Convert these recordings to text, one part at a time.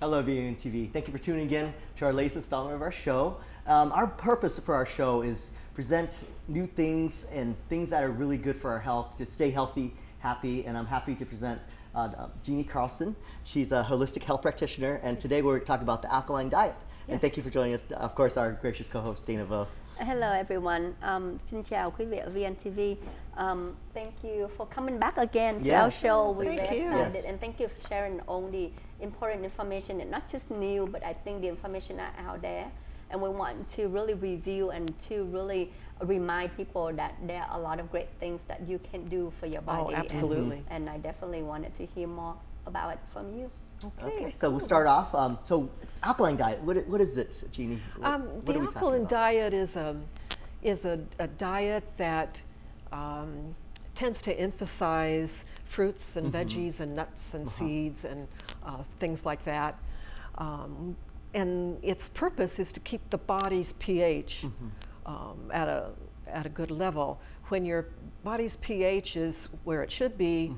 Hello, VNTV. Thank you for tuning in to our latest installment of our show. Um, our purpose for our show is present new things and things that are really good for our health to stay healthy, happy, and I'm happy to present uh, Jeannie Carlson. She's a holistic health practitioner, and today we're talking about the alkaline diet. And thank you for joining us. Of course, our gracious co-host Dana Vo. Hello everyone. Um, xin chào quý vị ở VNTV. Um, thank you for coming back again to our show. We're thank very you. excited Yes. and thank you for sharing all the important information and not just new, but I think the information are out there. And we want to really review and to really remind people that there are a lot of great things that you can do for your body. and- absolutely. And, I definitely wanted to hear more about it from you. Okay, so we'll start off. Um, so, alkaline diet. What, what is it, Jeannie? What, Um, what the alkaline diet is a is a, a diet that um, tends to emphasize fruits and veggies and nuts and seeds and uh, things like that. Um, and its purpose is to keep the body's pH um, at a at a good level. When your body's pH is where it should be,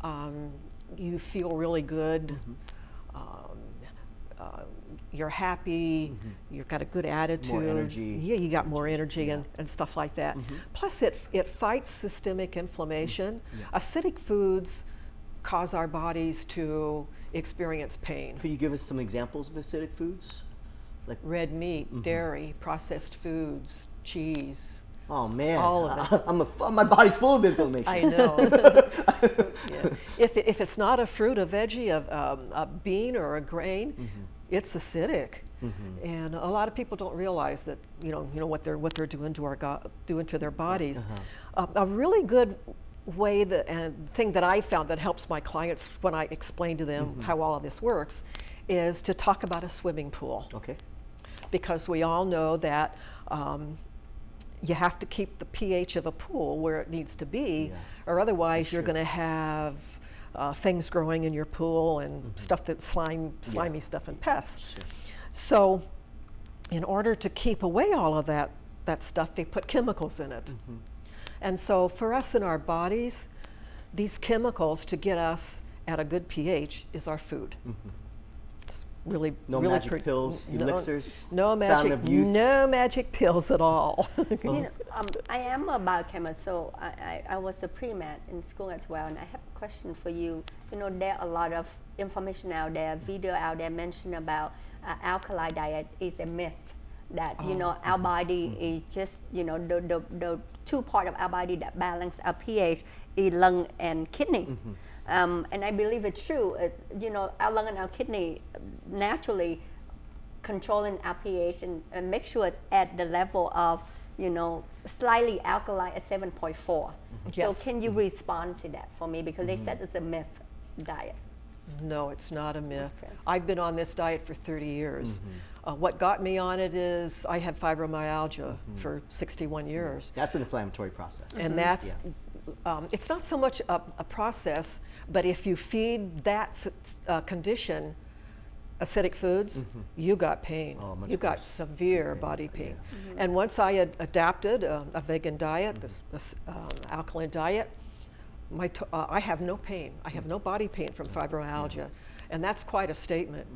um, you feel really good. Mm-hmm. Um, uh, you're happy. Mm-hmm. You've got a good attitude. More energy. Yeah, you got more energy and, and stuff like that. Mm-hmm. Plus, it it fights systemic inflammation. Acidic foods cause our bodies to experience pain. Could you give us some examples of acidic foods? Like, Red meat, dairy, processed foods, cheese. Oh man, All of it. I'm a, f- my body's full of inflammation. I know. Yeah. If, if it's not a fruit, a veggie, a, um, a bean, or a grain, Mm-hmm. it's acidic. And a lot of people don't realize that you know you know what they're what they're doing to our go- doing to their bodies. Uh, a really good way that and thing that I found that helps my clients when I explain to them how all of this works is to talk about a swimming pool Okay. because we all know that um, you have to keep the pH of a pool where it needs to be, Yeah. or otherwise you're going to have uh, things growing in your pool and Mm-hmm. stuff that slime, slimy stuff and pests. So, in order to keep away all of that that stuff, they put chemicals in it. Mm-hmm. And so, for us in our bodies, these chemicals to get us at a good pH is our food. It's really. No really magic pills, no- elixirs, no fountain magic, of youth. no magic pills at all. You know, um, I am a biochemist, so I, I, I was a pre-med in school as well, and I have a question for you. You know, there are a lot of information out there, video out there mention about uh, alkali diet is a myth. That you know our body is just you know the, the, the two part of our body that balance our pH is lung and kidney. Um, and I believe it's true. It's, you know, our lung and our kidney naturally controlling our pH and, and make sure it's at the level of, you know, slightly alkaline at 7.4. So Yes. can you respond to that for me? Because they said it's a myth diet. no, it's not a myth. Okay. I've been on this diet for 30 years. Uh, what got me on it is I had fibromyalgia for 61 years. That's an inflammatory process. And that's, Yeah. Um, it's not so much a, a process, but if you feed that uh, condition acidic foods, you got pain. Oh, you got worse. severe body pain. And once I had adapted uh, a vegan diet, this, this um, alkaline diet, my t- uh, I have no pain. I have no body pain from fibromyalgia. And that's quite a statement.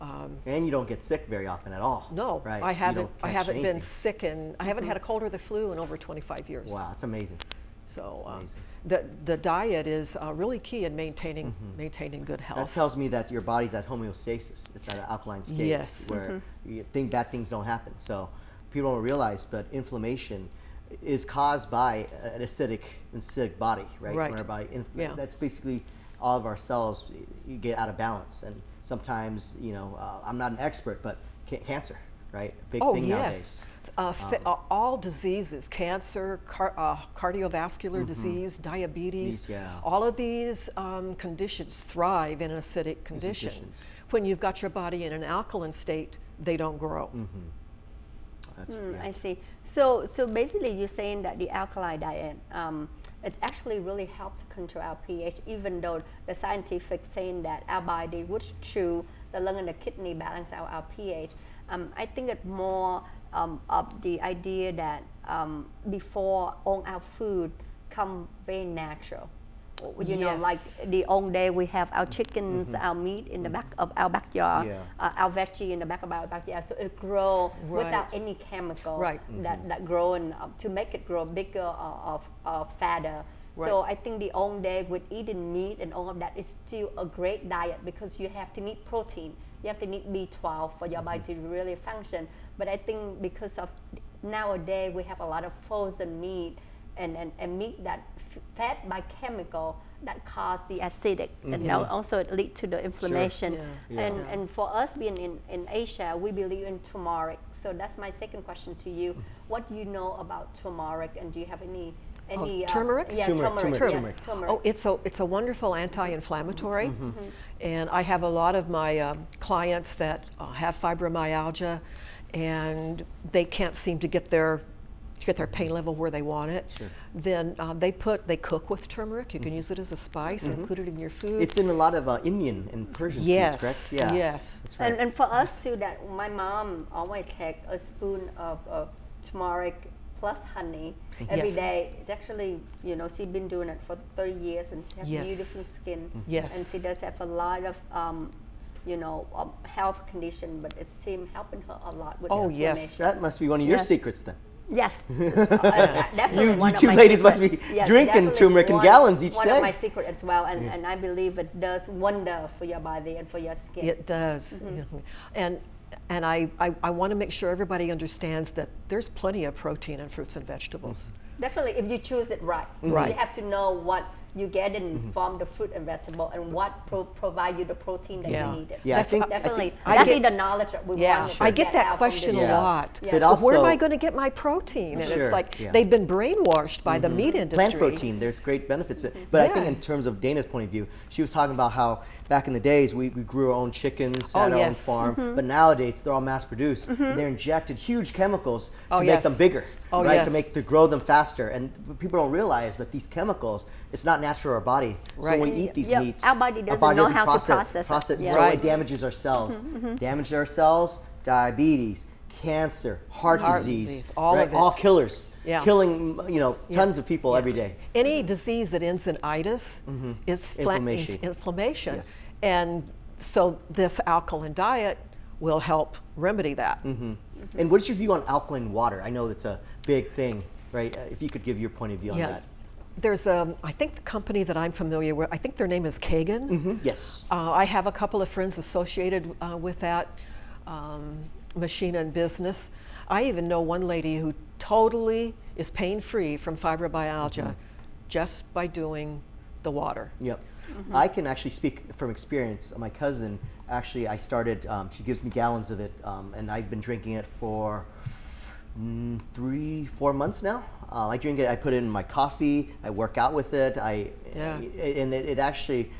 Um, And you don't get sick very often at all. no, right? I haven't. I haven't been sick, and I haven't had a cold or the flu in over 25 years. Wow, that's amazing. So amazing. the the diet is uh, really key in maintaining maintaining good health. That tells me that your body's at homeostasis. It's at an alkaline state Yes. where you think bad things don't happen. So people don't realize, but inflammation is caused by an acidic, acidic body, right? Right. When our body, Yeah. that's basically all of our cells. You get out of balance, and sometimes, you know, uh, I'm not an expert, but ca- cancer, right? A big oh thing yes. nowadays. Uh, th- Um, uh, all diseases, cancer, car- uh, cardiovascular disease, diabetes, Mm-hmm. These, yeah. all of these um, conditions thrive in an acidic condition. When you've got your body in an alkaline state, they don't grow. Mm-hmm. That's, Hmm, yeah. I see. So, so basically, you're saying that the alkali diet um, it actually really helped to control our pH, even though the scientific saying that our body, which true, the lung and the kidney balance out our pH. Um, I think it's more um, of the idea that um, before all our food come very natural you know, like Yes. the old day we have our chickens, our meat in the back of our backyard, Yeah. uh, our veggie in the back of our backyard. So it grow without any chemical Right. that, that growing up to make it grow bigger or, or, or fatter. So I think the old day with eating meat and all of that is still a great diet because you have to need protein. You have to need B12 for your body to really function. But I think because of nowadays we have a lot of frozen meat and, and, and meat that f- fed by chemical that cause the acidic and al- also it lead to the inflammation. Yeah. Yeah. And, Yeah. and for us being in, in Asia, we believe in turmeric. So that's my second question to you. What do you know about turmeric and do you have any any uh, turmeric? yeah, Turmeric, turmeric, turmeric, yeah, turmeric. turmeric. Oh, it's a it's a wonderful anti-inflammatory, Mm-hmm. and I have a lot of my um, clients that uh, have fibromyalgia, and they can't seem to get their get their pain level where they want it. Sure. Then uh, they put they cook with turmeric. You can use it as a spice, include it in your food. It's in a lot of uh, Indian and Persian yes, foods, correct? Yeah. yes. That's right. And, and for us too, that my mom always take a spoon of, of turmeric plus honey every Yes. day. It's actually, you know, she's been doing it for 30 years and she has Yes. beautiful skin. Yes. And she does have a lot of, um, you know, um, health condition, but it seemed helping her a lot with Oh, yes. that must be one of your Yeah. secrets then. Yes. Uh, You- you two my ladies must be yes, drinking turmeric in one- gallons each one day. of my secret as well, and, and I believe it does wonder for your body and for your skin. It does. Mm-hmm. Mhm. And and I, I, I want to make sure everybody understands that there's plenty of protein in fruits and vegetables. Definitely, if you choose it right. Right. You have to know what you get in mm-hmm. from the fruit and vegetable and what pro- provide you the protein that Yeah. you need. Yeah, I That's- think- I Definitely. think- I That's get- the knowledge that we Yeah, want. I get that question a lot. Yeah. But But where am I going to get my protein? And Sure, it's like yeah. they've been brainwashed by the mm-hmm. meat industry. plant protein there's great benefits mm-hmm. but i think in terms of dana's point of view she was talking about how back in the days we, we grew our own chickens Oh, had our own yes. farm but nowadays they're all mass produced and they're injected huge chemicals oh, to Oh, make yes. them bigger Oh, right to make to grow them faster and people don't realize but these chemicals it's not natural to our body so Right. when we eat these Yeah, meats our body doesn't know how to process, process it. process Yeah. so Right. it damages our cells mm-hmm, mm-hmm. damage our cells diabetes cancer heart, Heart disease, disease, all right? of it. all killers Yeah. killing you know tons of people every day Any disease that ends in itis mm-hmm. is Inflammation. inf- inflammation. Yes. And so this alkaline diet will help remedy that. Mm-hmm. And what's your view on alkaline water? I know that's a big thing, right? Uh, If you could give your point of view on Yeah. that. There's a, I think the company that I'm familiar with, I think their name is Kangen. Mhm, Yes. Uh, I have a couple of friends associated uh, with that um, machine and business. I even know one lady who totally is pain free from fibromyalgia just by doing the water. Yep. I can actually speak from experience. My cousin, actually, I started, um, she gives me gallons of it, um, and I've been drinking it for mm, three, four months now. Uh, I drink it, I put it in my coffee, I work out with it, I, Yeah. and it, it actually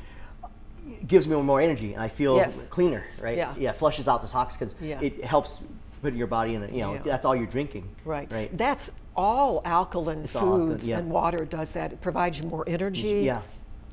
gives me more energy, and I feel Yes. cleaner, right? Yeah. Yeah, flushes out the toxins. Yeah. It helps put your body in a, you know, Yeah. that's all you're drinking. Right. Right. That's all alkaline It's all alkaline, foods yeah. and water does that. It provides you more energy. Yeah.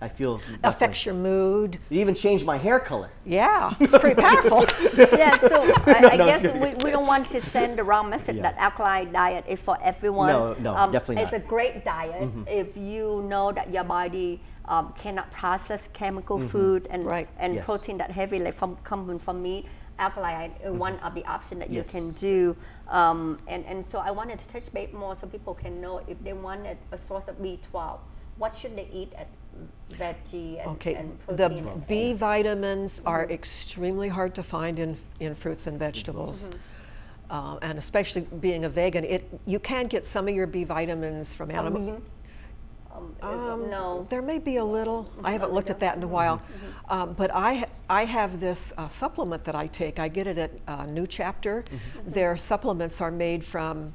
I feel Affects your mood. It even changed my hair color. Yeah, it's pretty powerful. yeah, so I, No, I no, guess we, we don't want to send the wrong message Yeah. that alkaline diet is for everyone. No, no, definitely It's not. Mm-hmm. a great diet if you know that your body um, cannot process chemical food and Right. and Yes. protein that heavy like from coming from meat. Alkaline is one of the options that you can do. Um, and, and so I wanted to touch base more so people can know if they wanted a source of B12, what should they eat at veggie and, Okay, and the protein? and B vitamins are extremely hard to find in, in fruits and vegetables. Uh, and especially being a vegan, it, you can get some of your B vitamins from animal. beans? Um, Um, no. There may be a little. I haven't looked at that in a while. Um, but I, ha- I have this uh, supplement that I take. I get it at uh, New Chapter. Their supplements are made from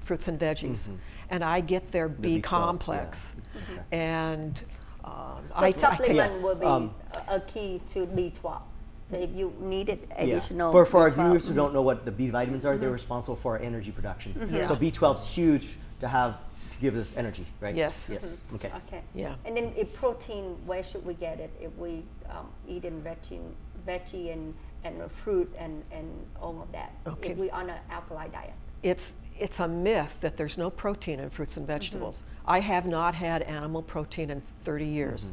fruits and veggies. And I get their B B12, complex. yeah. And um, So I, I supplement Yeah, will be um, a key to B12. So if you needed Yeah. additional For, for our B12, viewers who don't know what the B vitamins are, they're responsible for our energy production. Yeah. So B12 is huge to have to give us energy, right? Yes. Yes. Okay. Okay. Yeah. And then if protein, where should we get it? If we um, eat in veggie, veggie and, and fruit and, and all of that. Okay. If we on an alkali diet. it's it's a myth that there's no protein in fruits and vegetables. I have not had animal protein in 30 years.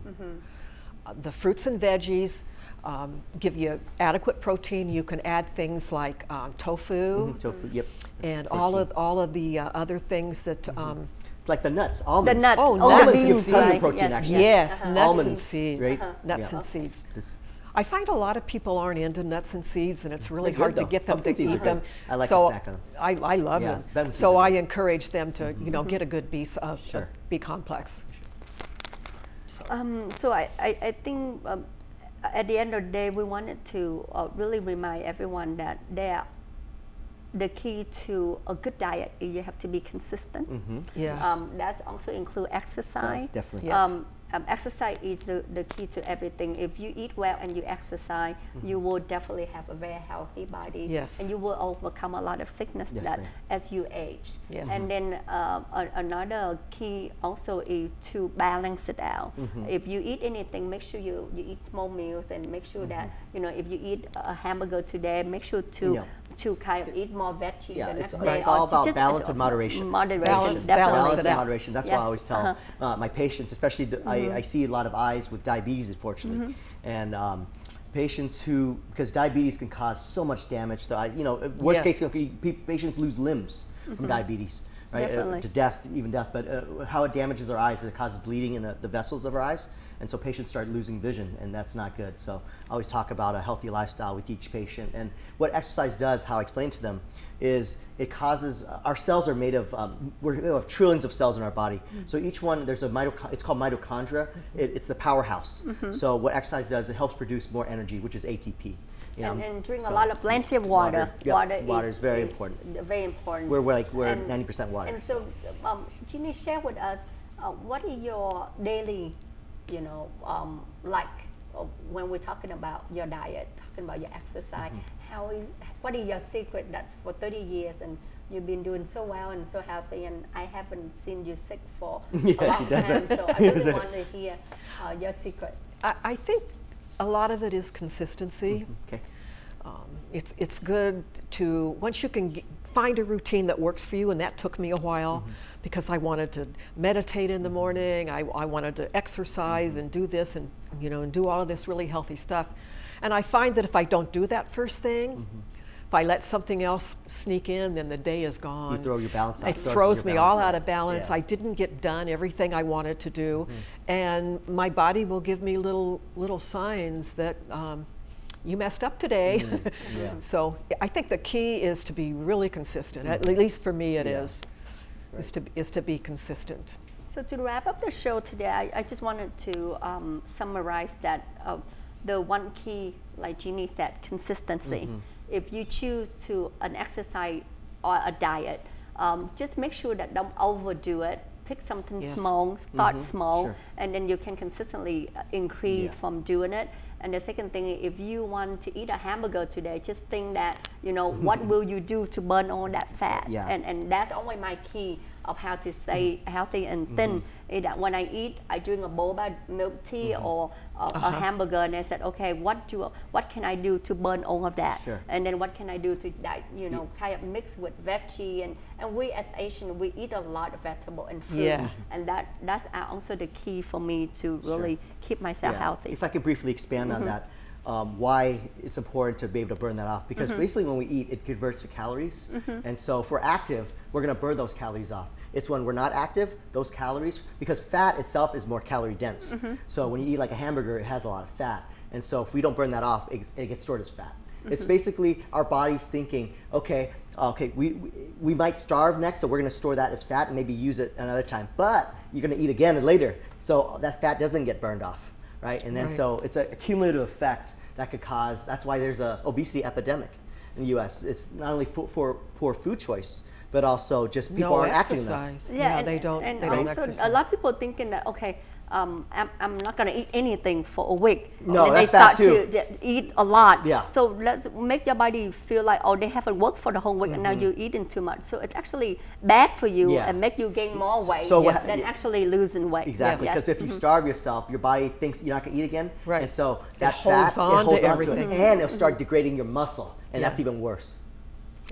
Uh, the fruits and veggies um, give you adequate protein. You can add things like um, tofu Mhm, Tofu, yep. that's and all of all of the uh, other things that. Um, like the nuts, almonds. nut- Oh, oh, almonds the give tons right, of protein, yes, actually. yes, Uh-huh. nuts and seeds. right? Nuts Yeah. and seeds. This- I find a lot of people aren't into nuts and seeds, and it's really good, hard to get them Pumpkin to seeds are eat them. good. I like to so snack on 'em. I, I love Yeah, them. pumpkin So I encourage them to, you know, get a good B, of, of Sure. B complex. Um, so I, I, I think um, at the end of the day, we wanted to uh, really remind everyone that there, the key to a good diet is you have to be consistent. Mhm. Yes. Um, that's also include exercise. So definitely. Yes. Um, um, exercise is the, the key to everything. If you eat well and you exercise, you will definitely have a very healthy body. Yes. And you will overcome a lot of sickness Yes, that as you age. Yes. And then uh, another key also is to balance it out. If you eat anything, make sure you, you eat small meals and make sure that, you know, if you eat a hamburger today, make sure to Yeah. To kind of eat more veggies Yeah, the it's, next day. it's or all about balance and moderation. Moderation, Balance- definitely. balance and moderation. That's why I always tell uh-huh. uh, my patients, especially the, I, I see a lot of eyes with diabetes, unfortunately, Mm-hmm. and um, patients who because diabetes can cause so much damage to eyes. You know, worst Yes. case, patients lose limbs from diabetes. Right, uh, Mm-hmm. To death, even death. But uh, how it damages our eyes, it causes bleeding in uh, the vessels of our eyes, and so patients start losing vision, and that's not good. So I always talk about a healthy lifestyle with each patient, and what exercise does, how I explain to them, is it causes our cells are made of um, we're, we have trillions of cells in our body. So each one there's a. It's called mitochondria. It, it's the powerhouse. So what exercise does, it helps produce more energy, which is ATP. You know? and, and drink So- a lot of plenty of water. Water, yep, water is very important. Very important. We're- we're like- we're 90% water. And so, um, Ginny, share with us uh, what is your daily, you know, um, like uh, when we're talking about your diet, talking about your exercise. Mm-hmm. How is what is your secret that for 30 years and you've been doing so well and so healthy, and I haven't seen you sick for Yeah, a long she doesn't. time. So I Yes. really want to hear uh, your secret. I, I think a lot of it is consistency. Mm-hmm, okay. Um, it's, it's good to, once you can g- find a routine that works for you, and that took me a while mm-hmm. because I wanted to meditate in the mm-hmm. morning, I, I wanted to exercise and do this and, you know, and do all of this really healthy stuff. And I find that if I don't do that first thing, if I let something else sneak in, then the day is gone. You throw your balance off. It Throws throws me balance all out of balance. Yeah. Mm-hmm. I didn't get done everything I wanted to do, and my body will give me little little signs that um, you messed up today. Mm-hmm. yeah. so I think the key is to be really consistent. At least for me, it is. Yeah. Is to is to be consistent. So to wrap up the show today, I, I just wanted to um, summarize that uh, the one key, like Jeannie said, consistency. If you choose to an exercise or a diet, um, just make sure that don't overdo it. Pick something Yes. small, start small, Sure. and then you can consistently uh, increase Yeah. from doing it. And the second thing, if you want to eat a hamburger today, just think that you know what will you do to burn all that fat, Yeah. and and that's only my key of how to stay mm-hmm. healthy and thin. Mm-hmm. Is that uh, when I eat, I drink a boba milk tea mm-hmm. or a, a uh-huh. hamburger, and I said, okay, what do what can I do to burn all of that? Sure. And then what can I do to that, you know, kind of mix with veggie and and we as Asian we eat a lot of vegetable and fruit, Yeah. and that that's also the key for me to really keep myself Yeah. healthy. If I could briefly expand on that, um, why it's important to be able to burn that off. Because mm-hmm. basically, when we eat, it converts to calories. Mm-hmm. And so, if we're active, we're going to burn those calories off. It's when we're not active, those calories, because fat itself is more calorie dense. Mm-hmm. So, when you eat like a hamburger, it has a lot of fat. And so, if we don't burn that off, it, it gets stored as fat. It's basically our body's thinking, okay, uh, okay, we, we, we might starve next, so we're going to store that as fat and maybe use it another time. But you're going to eat again later, so that fat doesn't get burned off, right? And then Right. so it's a cumulative effect that could cause. That's why there's a obesity epidemic in the U.S. It's not only for, for poor food choice, but also just people no aren't acting enough. exercise. Yeah, and, they don't. And they don't also, exercise. a lot of people thinking that okay, um, I'm, I'm not gonna eat anything for a week. No, and that's they start too. to eat a lot. Yeah. So let's make your body feel like oh they haven't worked for the whole week and now Mm-hmm. you're eating too much. So it's actually bad for you Yeah. and make you gain more weight so what- than actually losing weight. Exactly, Yes. because if you starve yourself, your body thinks you're not going to eat again, Right. and so that holds fat on it to holds on to everything. it, and it'll start degrading your muscle, and that's even worse.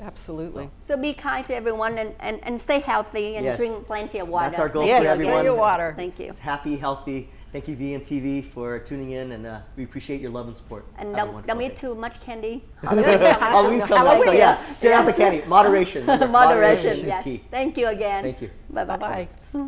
Absolutely. So be kind to everyone and, and, and stay healthy and Yes. drink plenty of water. That's our goal Thank for you Yes, again. everyone. drink your water. Thank you. It's happy, healthy. Thank you, VNTV, for tuning in, and uh, we appreciate your love and support. And Have don't, don't eat too much candy. Halloween's coming up, so Halloween. yeah, stay off the candy. Moderation. Remember, Moderation, is key. Thank you again. Thank you. Bye-bye. Bye bye.